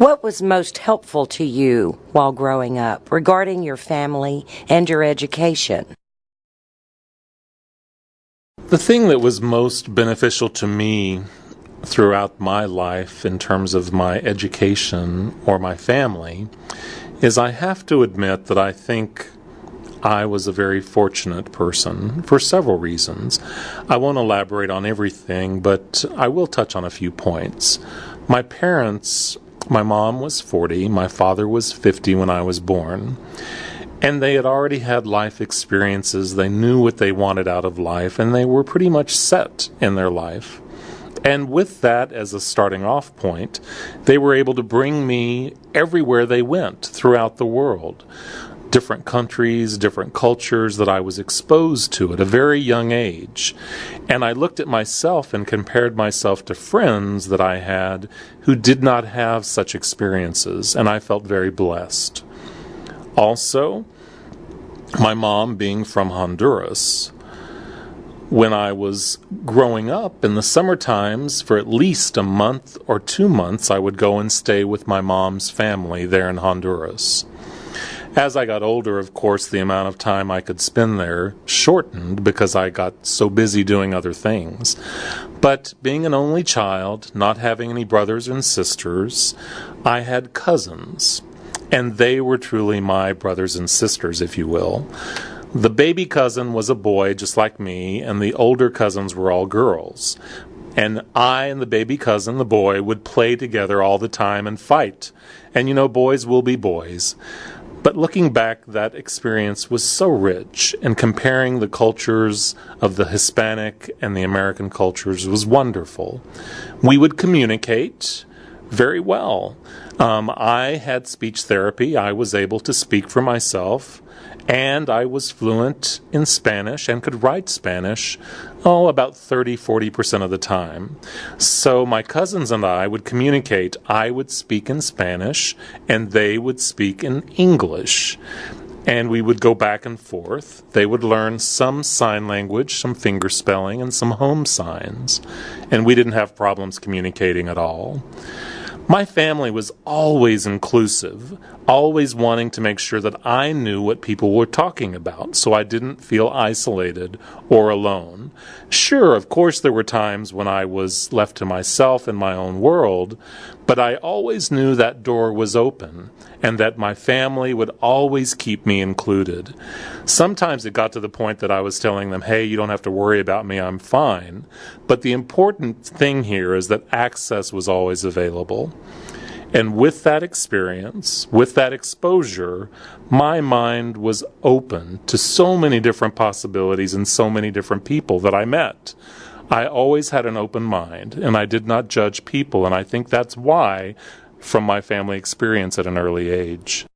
What was most helpful to you while growing up regarding your family and your education? The thing that was most beneficial to me throughout my life in terms of my education or my family is I have to admit that I think I was a very fortunate person for several reasons. I won't elaborate on everything, but I will touch on a few points. My parents, my mom was 40, my father was 50 when I was born. And they had already had life experiences. They knew what they wanted out of life, and they were pretty much set in their life. And with that as a starting off point, they were able to bring me everywhere they went throughout the world. Different countries, different cultures that I was exposed to at a very young age. And I looked at myself and compared myself to friends that I had who did not have such experiences, and I felt very blessed. Also, my mom being from Honduras, when I was growing up in the summer times, for at least a month or two months, I would go and stay with my mom's family there in Honduras. As I got older, of course, the amount of time I could spend there shortened because I got so busy doing other things. But being an only child, not having any brothers and sisters, I had cousins. And they were truly my brothers and sisters, if you will. The baby cousin was a boy just like me, and the older cousins were all girls. And I and the baby cousin, the boy, would play together all the time and fight. And you know, boys will be boys. But looking back, that experience was so rich, and comparing the cultures of the Hispanic and the American cultures was wonderful. We would communicate very well. Um, I had speech therapy. I was able to speak for myself and I was fluent in Spanish and could write Spanish, oh, about 30 40% of the time. So my cousins and I would communicate. I would speak in Spanish, and they would speak in English. And we would go back and forth. They would learn some sign language, some finger spelling, and some home signs. And we didn't have problems communicating at all. My family was always inclusive, always wanting to make sure that I knew what people were talking about so I didn't feel isolated or alone. Sure, of course, there were times when I was left to myself in my own world, but I always knew that door was open and that my family would always keep me included. Sometimes it got to the point that I was telling them, hey, you don't have to worry about me, I'm fine. But the important thing here is that access was always available. And with that experience, with that exposure, my mind was open to so many different possibilities and so many different people that I met. I always had an open mind and I did not judge people, and I think that's why from my family experience at an early age.